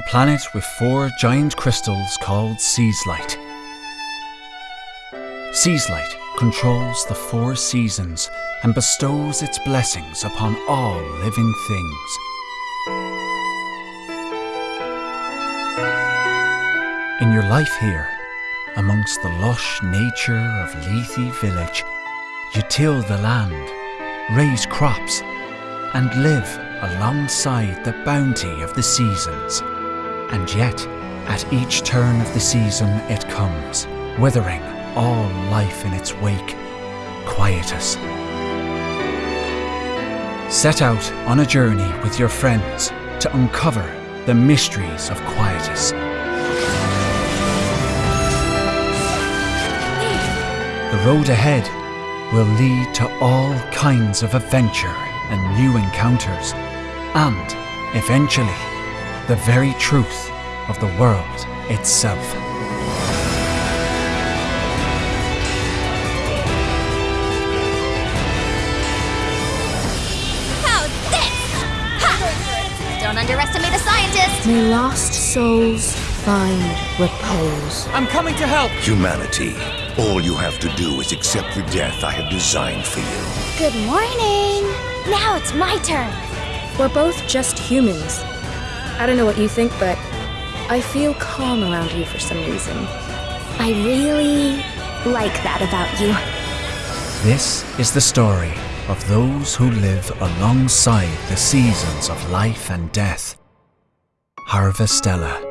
a planet with four giant crystals called Seaslight. Seaslight controls the four seasons and bestows its blessings upon all living things. In your life here, amongst the lush nature of Lethe Village, you till the land, raise crops, and live alongside the bounty of the seasons. And yet, at each turn of the season it comes, withering all life in its wake, quietus. Set out on a journey with your friends to uncover the mysteries of quietus. The road ahead will lead to all kinds of adventure and new encounters, and eventually, the very truth of the world itself. How's this? Don't underestimate a scientist! May lost souls find repose. I'm coming to help! Humanity, all you have to do is accept the death I have designed for you. Good morning! Now it's my turn! We're both just humans. I don't know what you think, but I feel calm around you for some reason. I really like that about you. This is the story of those who live alongside the seasons of life and death. Harvestella.